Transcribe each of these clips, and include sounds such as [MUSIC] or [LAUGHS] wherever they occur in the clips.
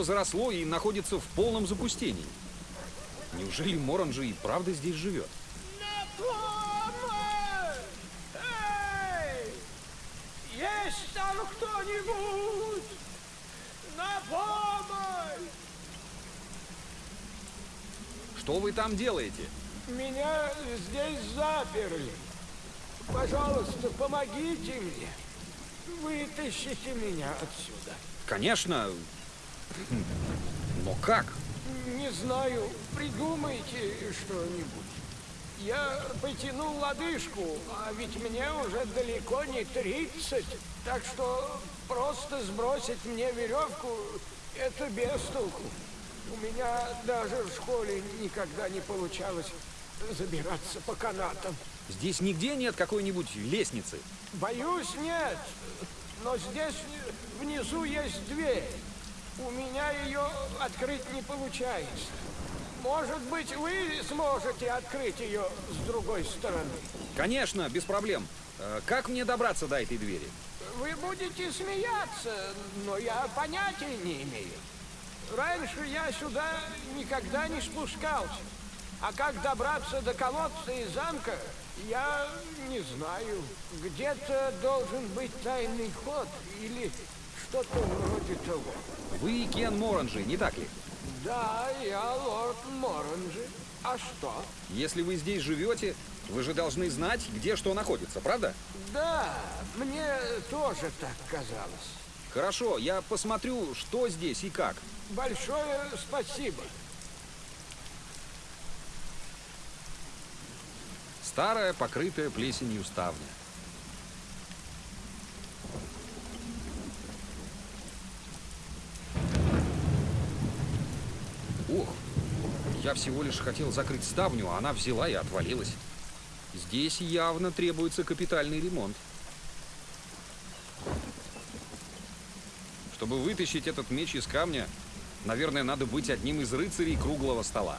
Все заросло и находится в полном запустении. Неужели Моранжи и правда здесь живет? Есть там кто-нибудь? На помощь! Что вы там делаете? Меня здесь заперли. Пожалуйста, помогите мне. Вытащите меня отсюда. Конечно. Но как? Не знаю, придумайте что-нибудь. Я потянул лодыжку, а ведь мне уже далеко не 30, так что просто сбросить мне веревку – это без толку. У меня даже в школе никогда не получалось забираться по канатам. Здесь нигде нет какой-нибудь лестницы. Боюсь, нет. Но здесь внизу есть дверь. У меня ее открыть не получается. Может быть, вы сможете открыть ее с другой стороны? Конечно, без проблем. Э, Как мне добраться до этой двери? Вы будете смеяться, но я понятия не имею. Раньше я сюда никогда не спускался. А как добраться до колодца и замка, я не знаю. Где-то должен быть тайный ход или что-то вроде того. Вы Кен Моранжи, не так ли? Да, я лорд Моранжи. А что? Если вы здесь живете, вы же должны знать, где что находится, правда? Да, мне тоже так казалось. Хорошо, я посмотрю, что здесь и как. Большое спасибо. Старая, покрытая плесенью ставня. Ох, я всего лишь хотел закрыть ставню, а она взяла и отвалилась. Здесь явно требуется капитальный ремонт. Чтобы вытащить этот меч из камня, наверное, надо быть одним из рыцарей круглого стола.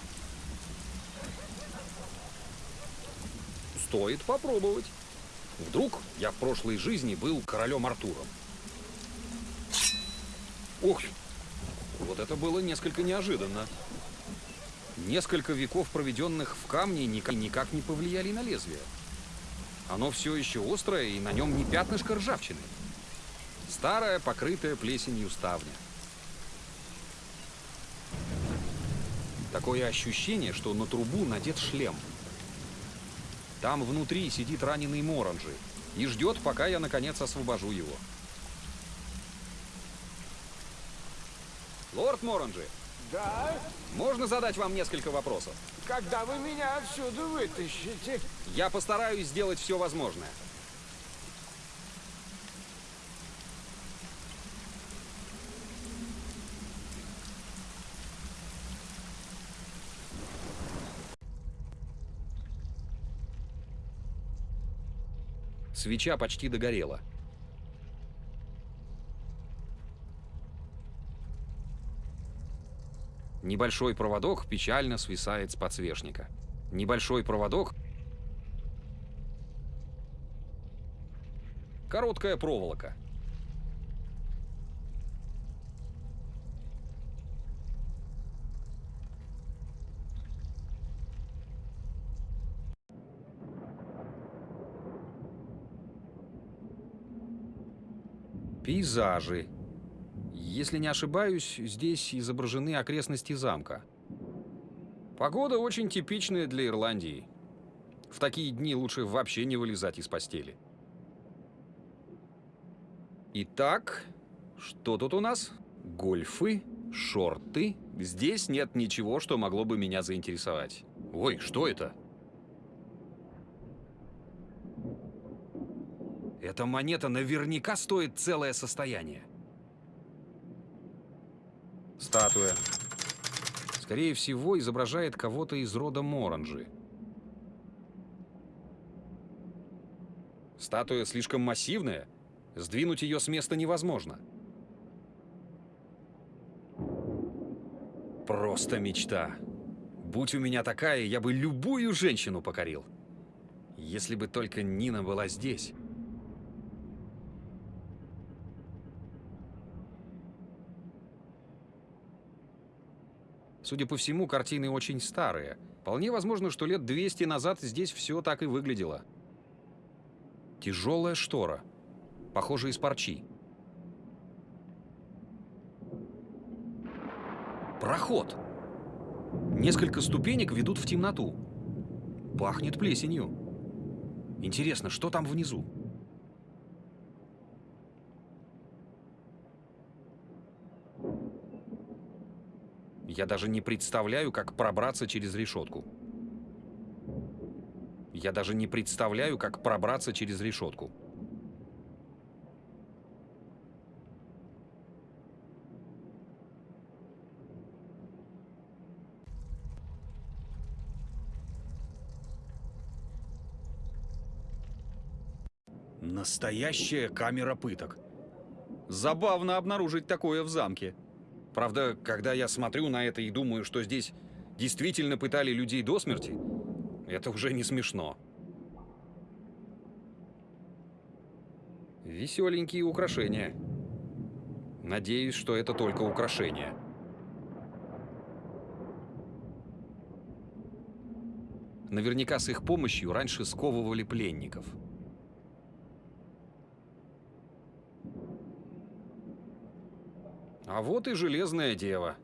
Стоит попробовать. Вдруг я в прошлой жизни был королем Артуром. Ух, вот это было несколько неожиданно. Несколько веков, проведенных в камне, никак, не повлияли на лезвие. Оно все еще острое, и на нем не пятнышко ржавчины. Старая, покрытая плесенью ставня. Такое ощущение, что на трубу надет шлем. Там внутри сидит раненый Моранжи и ждет, пока я наконец освобожу его. Лорд Моранжи, Да, можно задать вам несколько вопросов? когда вы меня отсюда вытащите? Я постараюсь сделать все возможное. Свеча почти догорела. Небольшой проводок печально свисает с подсвечника. Небольшой проводок... Короткая проволока. Пейзажи. Если не ошибаюсь, здесь изображены окрестности замка. Погода очень типичная для Ирландии. В такие дни лучше вообще не вылезать из постели. Итак, что тут у нас? Гольфы, шорты. Здесь нет ничего, что могло бы меня заинтересовать. Ой, что это? Эта монета наверняка стоит целое состояние. Статуя. Скорее всего, изображает кого-то из рода Моранжи. Статуя слишком массивная. Сдвинуть ее с места невозможно. Просто мечта. Будь у меня такая, я бы любую женщину покорил. Если бы только Нина была здесь. Судя по всему, картины очень старые. Вполне возможно, что лет 200 назад здесь все так и выглядело. Тяжелая штора. Похоже, из парчи. Проход. Несколько ступенек ведут в темноту. Пахнет плесенью. Интересно, что там внизу? Я даже не представляю, как пробраться через решетку. Я даже не представляю, как пробраться через решетку. Настоящая камера пыток. Забавно обнаружить такое в замке. Правда, когда я смотрю на это и думаю, что здесь действительно пытали людей до смерти, это уже не смешно. Веселенькие украшения. Надеюсь, что это только украшения. Наверняка с их помощью раньше сковывали пленников. А вот и железная дева.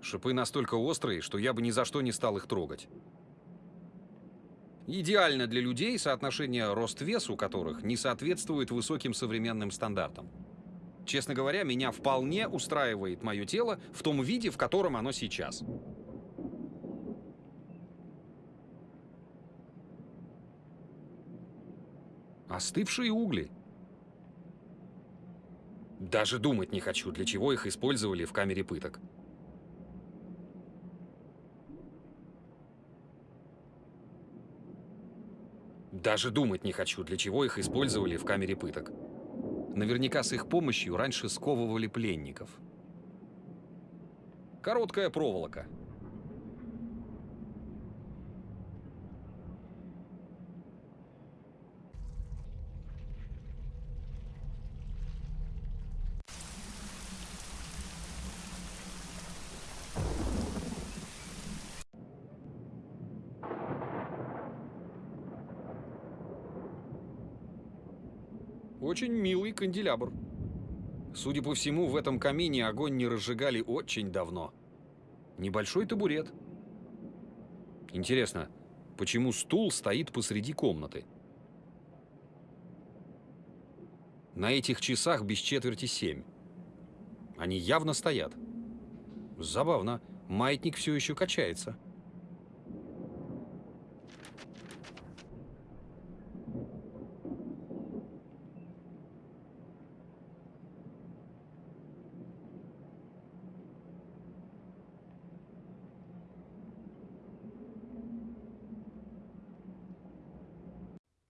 Шипы настолько острые, что я бы ни за что не стал их трогать. Идеально для людей, соотношение рост-вес у которых не соответствует высоким современным стандартам. Честно говоря, меня вполне устраивает мое тело в том виде, в котором оно сейчас. Остывшие угли. Даже думать не хочу, для чего их использовали в камере пыток. Даже думать не хочу, для чего их использовали в камере пыток. Наверняка с их помощью раньше сковывали пленников. Короткая проволока. Очень милый канделябр. Судя по всему, в этом камине огонь не разжигали очень давно. Небольшой табурет. Интересно, почему стул стоит посреди комнаты? На этих часах без четверти семь. Они явно стоят. Забавно, маятник все еще качается.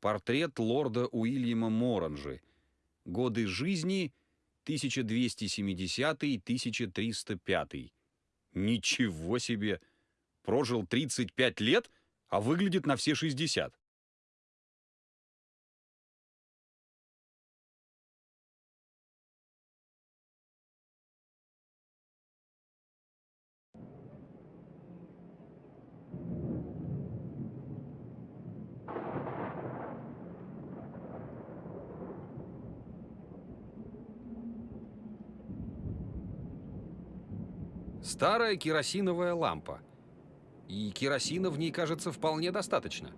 Портрет лорда Уильяма Моранжи. Годы жизни 1270-1305. Ничего себе! Прожил 35 лет, а выглядит на все 60. Старая керосиновая лампа. И керосина в ней, кажется, вполне достаточно.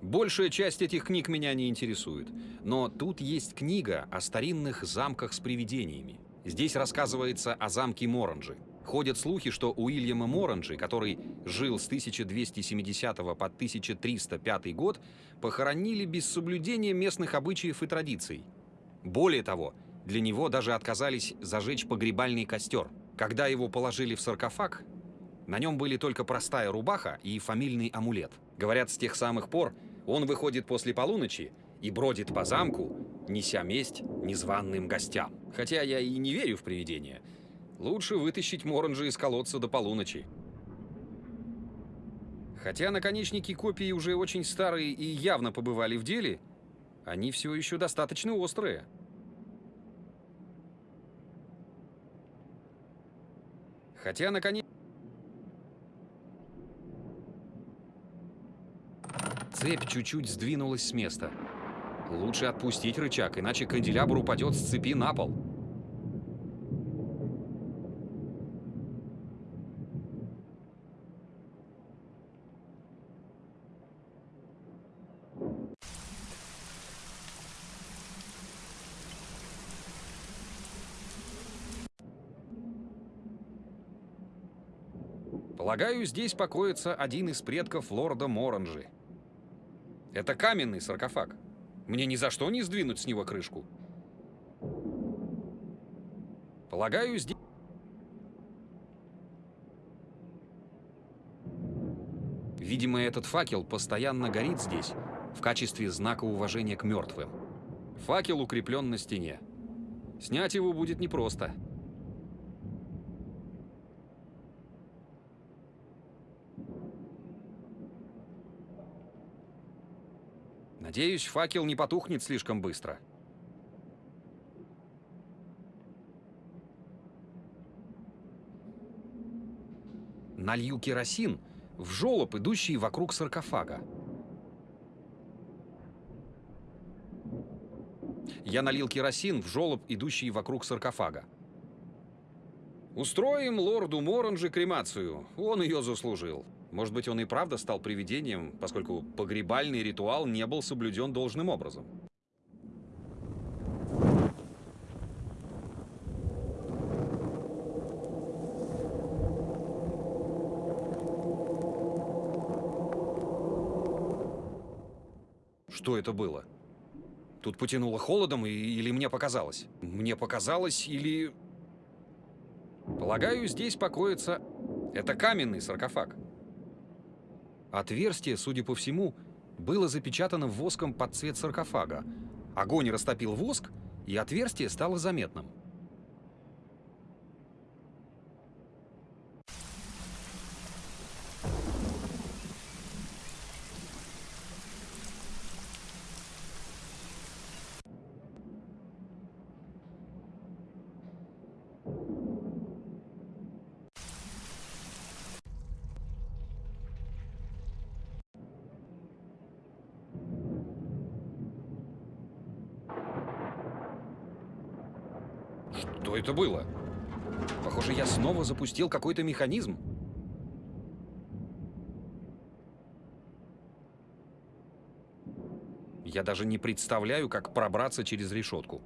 Большая часть этих книг меня не интересует. Но тут есть книга о старинных замках с привидениями. Здесь рассказывается о замке Моранжи. Ходят слухи, что Уильяма Моранджи, который жил с 1270 по 1305 год, похоронили без соблюдения местных обычаев и традиций. Более того, для него даже отказались зажечь погребальный костер. Когда его положили в саркофаг, на нем были только простая рубаха и фамильный амулет. Говорят, с тех самых пор он выходит после полуночи и бродит по замку, неся месть незваным гостям. Хотя я и не верю в привидения – Лучше вытащить Моранжа из колодца до полуночи. Хотя наконечники копии уже очень старые и явно побывали в деле, Они все еще достаточно острые. Хотя, наконец... Цепь чуть-чуть сдвинулась с места. Лучше отпустить рычаг, иначе канделябр упадет с цепи на пол. Полагаю, здесь покоится один из предков лорда Моранжи. Это каменный саркофаг. Мне ни за что не сдвинуть с него крышку. Полагаю, здесь... Видимо, этот факел постоянно горит здесь, в качестве знака уважения к мертвым. Факел укреплен на стене. Снять его будет непросто. Надеюсь, факел не потухнет слишком быстро. Налью керосин в жолоб, идущий вокруг саркофага. Я налил керосин в жолоб, идущий вокруг саркофага. Устроим лорду Моранжи кремацию. Он ее заслужил. Может быть, он и правда стал привидением, поскольку погребальный ритуал не был соблюден должным образом. Что это было? Тут потянуло холодом, и- или мне показалось? Мне показалось, или... Полагаю, здесь покоится... Это каменный саркофаг. Отверстие, судя по всему, было запечатано воском под цвет саркофага. Огонь растопил воск, и отверстие стало заметным. Что это было? Похоже, я снова запустил какой-то механизм. Я даже не представляю, как пробраться через решетку.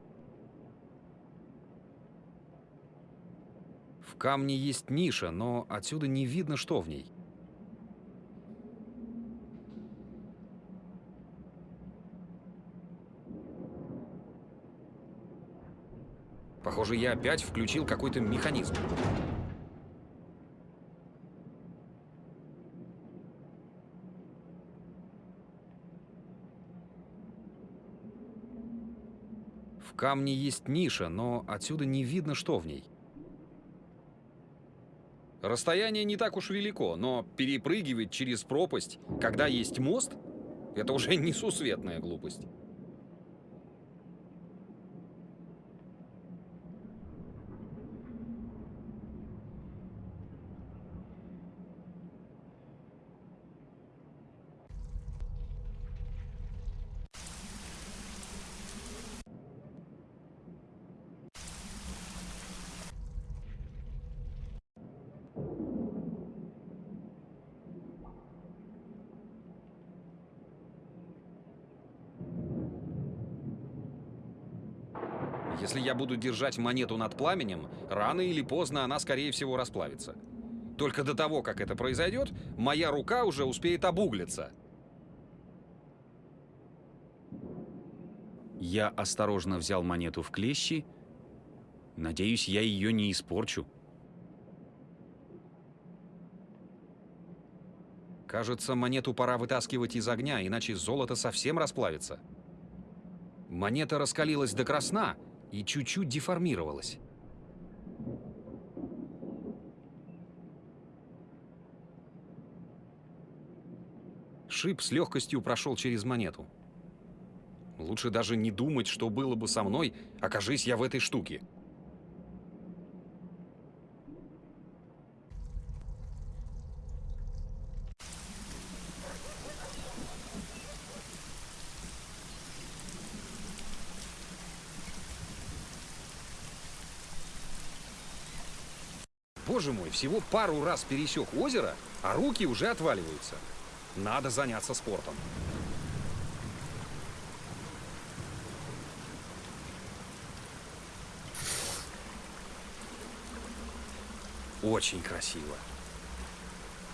В камне есть ниша, но отсюда не видно, что в ней. Похоже, я опять включил какой-то механизм. В камне есть ниша, но отсюда не видно, что в ней. Расстояние не так уж велико, но перепрыгивать через пропасть, когда есть мост, это уже [LAUGHS] несусветная глупость. Если я буду держать монету над пламенем, рано или поздно она, скорее всего, расплавится. Только до того, как это произойдет, моя рука уже успеет обуглиться. Я осторожно взял монету в клещи. Надеюсь, я ее не испорчу. Кажется, монету пора вытаскивать из огня, иначе золото совсем расплавится. Монета раскалилась до красна и чуть-чуть деформировалась. Шип с легкостью прошел через монету. Лучше даже не думать, что было бы со мной, окажись я в этой штуке. Боже мой, всего пару раз пересек озеро, а руки уже отваливаются. Надо заняться спортом. Очень красиво.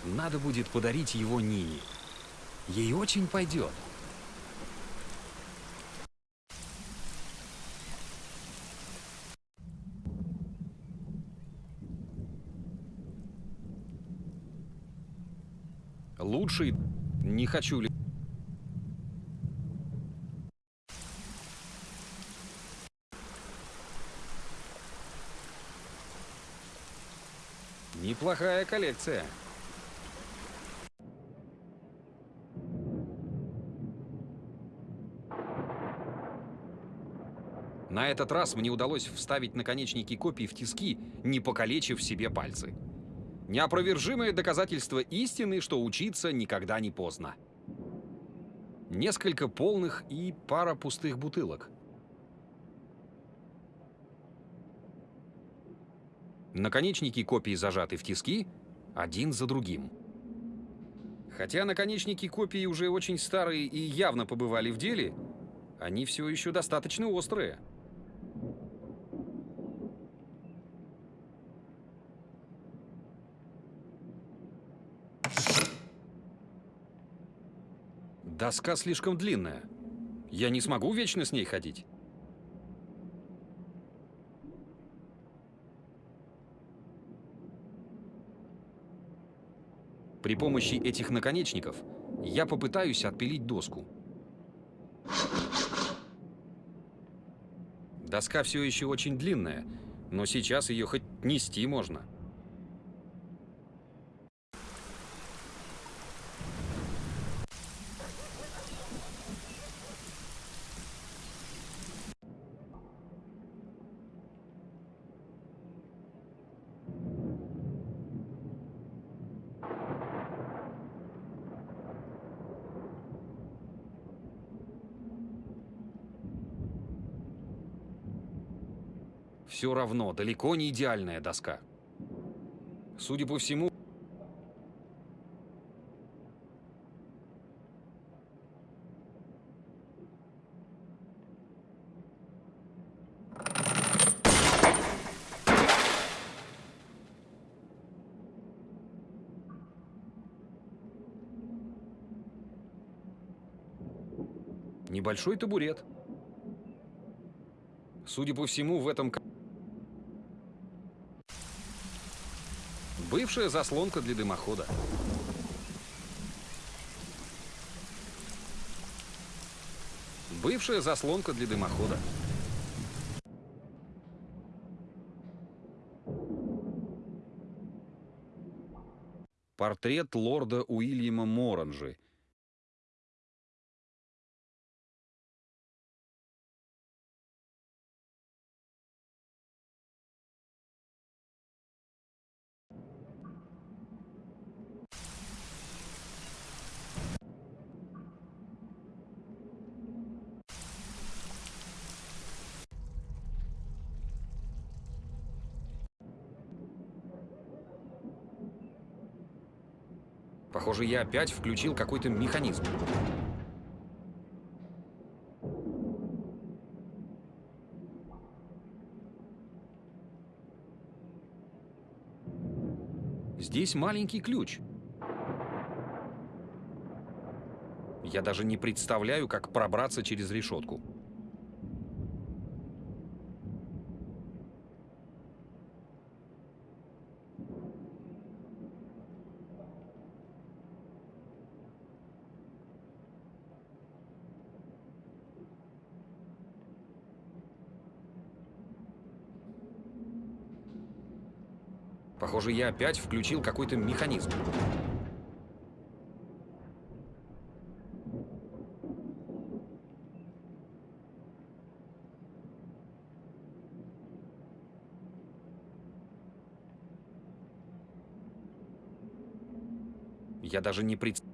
Надо будет подарить его Нине. Ей очень пойдет. Лучший не хочу ли... Неплохая коллекция. На этот раз мне удалось вставить наконечники копий в тиски, не покалечив себе пальцы. Неопровержимое доказательство истины, что учиться никогда не поздно. Несколько полных и пара пустых бутылок. Наконечники копий зажаты в тиски, один за другим. Хотя наконечники копий уже очень старые и явно побывали в деле, они все еще достаточно острые. Доска слишком длинная. Я не смогу вечно с ней ходить. При помощи этих наконечников я попытаюсь отпилить доску. Доска все еще очень длинная, но сейчас ее хоть нести можно. Все равно, далеко не идеальная доска. Судя по всему... Небольшой табурет. Судя по всему, в этом... Бывшая заслонка для дымохода. Бывшая заслонка для дымохода. Портрет лорда Уильяма Моранжи. Похоже, я опять включил какой-то механизм. Здесь маленький ключ. Я даже не представляю, как пробраться через решетку. Похоже, я опять включил какой-то механизм. Я даже не представляю.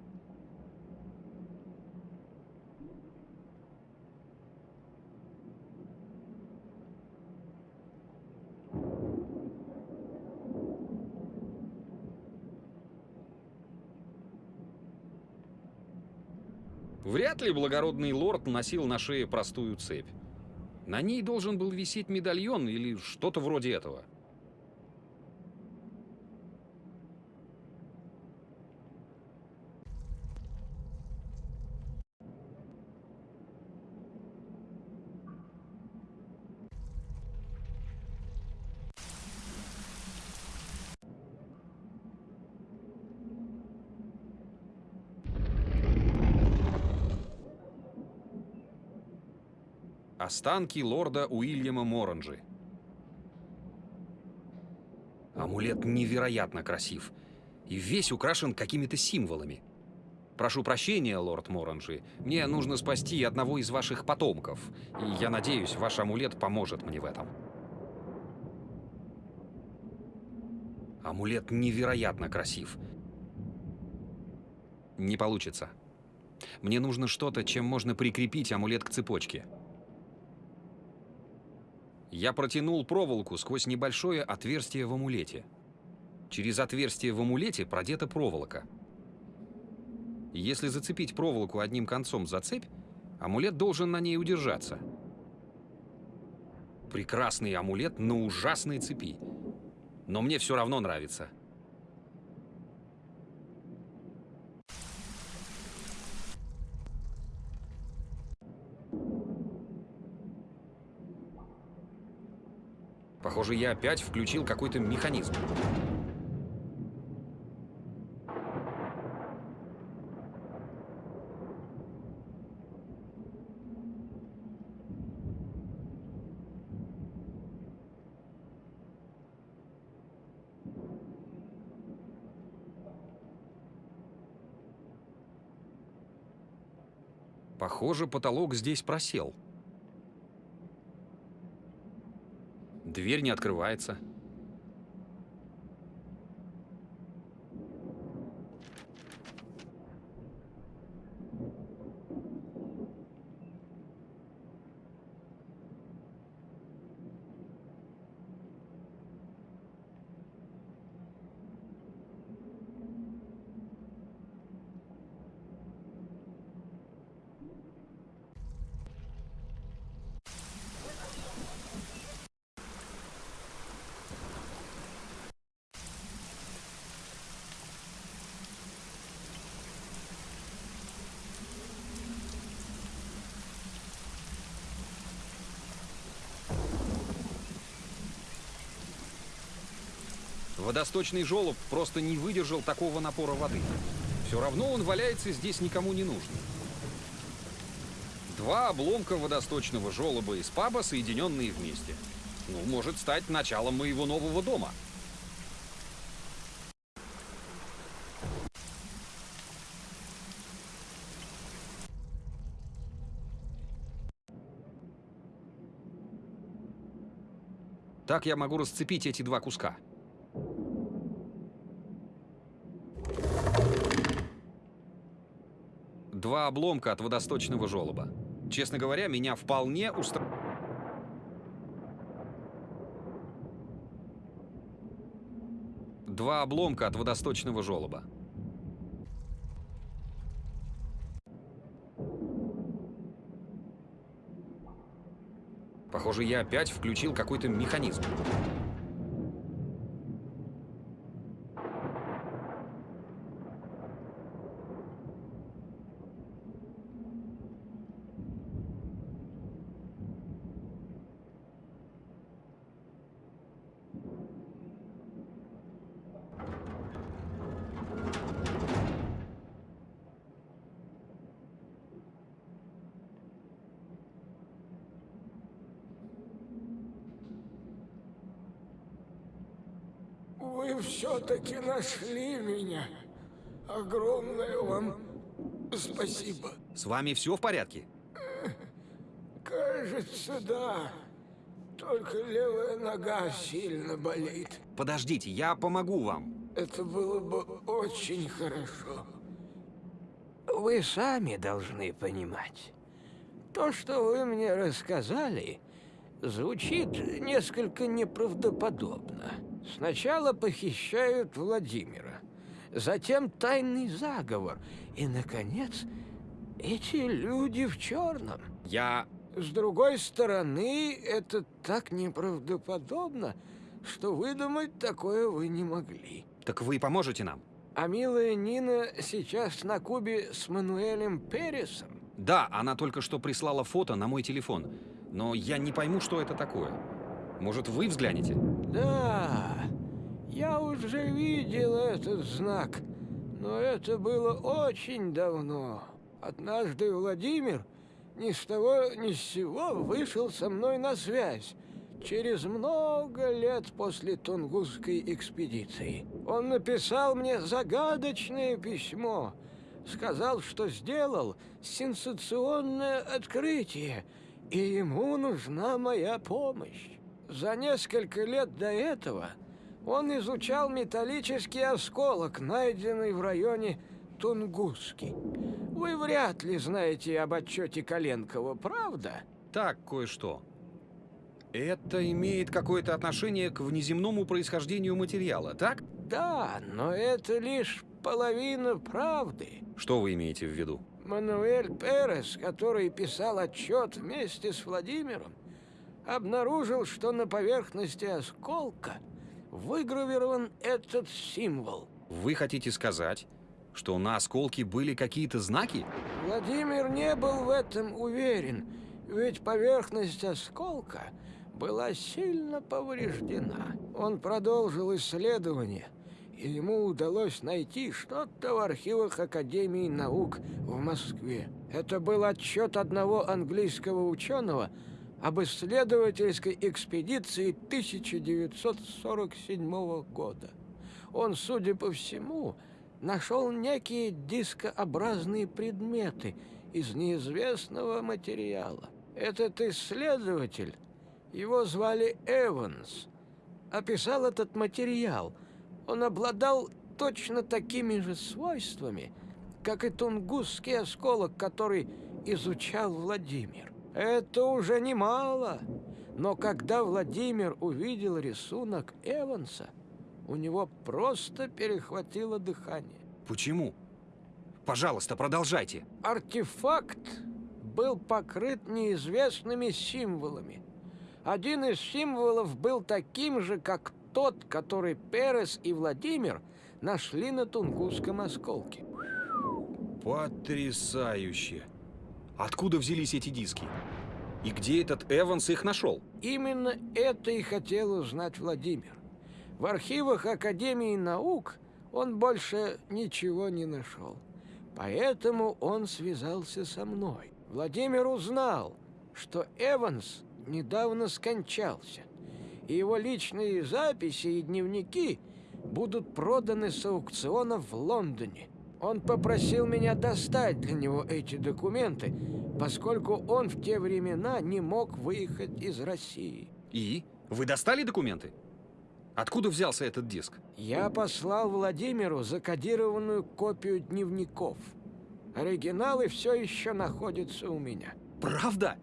Вряд ли благородный лорд носил на шее простую цепь. На ней должен был висеть медальон или что-то вроде этого. Останки лорда Уильяма Моранджи. Амулет невероятно красив и весь украшен какими-то символами. Прошу прощения, лорд Моранджи, мне нужно спасти одного из ваших потомков, и я надеюсь, ваш амулет поможет мне в этом. Амулет невероятно красив. Не получится. Мне нужно что-то, чем можно прикрепить амулет к цепочке. Я протянул проволоку сквозь небольшое отверстие в амулете. Через отверстие в амулете продета проволока. Если зацепить проволоку одним концом за цепь, амулет должен на ней удержаться. Прекрасный амулет на ужасной цепи. Но мне все равно нравится. Похоже, я опять включил какой-то механизм. Похоже, потолок здесь просел. Дверь не открывается. Водосточный желоб просто не выдержал такого напора воды. Все равно он валяется здесь никому не нужный. Два обломка водосточного желоба из паба, соединенные вместе. Ну, может стать началом моего нового дома. Так я могу расцепить эти два куска. Два обломка от водосточного желоба. Честно говоря, меня вполне устра... Два обломка от водосточного желоба. Похоже, я опять включил какой-то механизм. Вы все-таки нашли меня. Огромное вам спасибо. С вами все в порядке? Кажется, да. Только левая нога сильно болит. Подождите, я помогу вам. Это было бы очень хорошо. Вы сами должны понимать. То, что вы мне рассказали, звучит несколько неправдоподобно. Сначала похищают Владимира, затем тайный заговор, и, наконец, эти люди в черном. Я... С другой стороны, это так неправдоподобно, что выдумать такое вы не могли. Так вы поможете нам? А милая Нина сейчас на Кубе с Мануэлем Пересом? Да, она только что прислала фото на мой телефон. Но я не пойму, что это такое. Может, вы взглянете? Да, я уже видел этот знак, но это было очень давно. Однажды Владимир ни с того ни с сего вышел со мной на связь. Через много лет после Тунгусской экспедиции. Он написал мне загадочное письмо. Сказал, что сделал сенсационное открытие, и ему нужна моя помощь. За несколько лет до этого он изучал металлический осколок, найденный в районе Тунгуски. Вы вряд ли знаете об отчете Коленкова, правда? Так, кое-что. Это имеет какое-то отношение к внеземному происхождению материала, так? Да, но это лишь половина правды. Что вы имеете в виду? Мануэль Перес, который писал отчет вместе с Владимиром, обнаружил, что на поверхности осколка выгравирован этот символ. Вы хотите сказать, что на осколке были какие-то знаки? Владимир не был в этом уверен, ведь поверхность осколка была сильно повреждена. Он продолжил исследование, и ему удалось найти что-то в архивах Академии наук в Москве. Это был отчет одного английского ученого об исследовательской экспедиции 1947 года. Он, судя по всему, нашел некие дискообразные предметы из неизвестного материала. Этот исследователь, его звали Эванс, описал этот материал. Он обладал точно такими же свойствами, как и тунгусский осколок, который изучал Владимир. Это уже немало. Но когда Владимир увидел рисунок Эванса, у него просто перехватило дыхание. Почему? Пожалуйста, продолжайте. Артефакт был покрыт неизвестными символами. Один из символов был таким же, как тот, который Перес и Владимир нашли на Тунгусском осколке. Потрясающе. Откуда взялись эти диски? И где этот Эванс их нашел? Именно это и хотел узнать Владимир. В архивах Академии наук он больше ничего не нашел. Поэтому он связался со мной. Владимир узнал, что Эванс недавно скончался, и его личные записи и дневники будут проданы с аукциона в Лондоне. Он попросил меня достать для него эти документы, поскольку он в те времена не мог выехать из России. И? Вы достали документы? Откуда взялся этот диск? Я послал Владимиру закодированную копию дневников. Оригиналы все еще находятся у меня. Правда?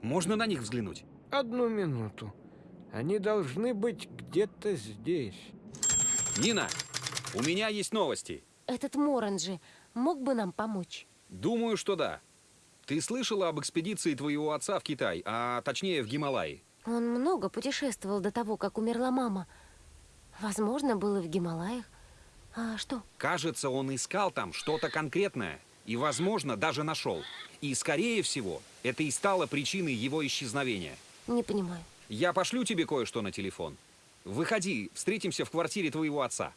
Можно на них взглянуть? Одну минуту. Они должны быть где-то здесь. Нина, у меня есть новости. Этот Моранджи мог бы нам помочь? Думаю, что да. Ты слышала об экспедиции твоего отца в Китай, а точнее в Гималаи? Он много путешествовал до того, как умерла мама. Возможно, был и в Гималаях. А что? Кажется, он искал там что-то конкретное. И, возможно, даже нашел. И, скорее всего, это и стало причиной его исчезновения. Не понимаю. Я пошлю тебе кое-что на телефон. Выходи, встретимся в квартире твоего отца.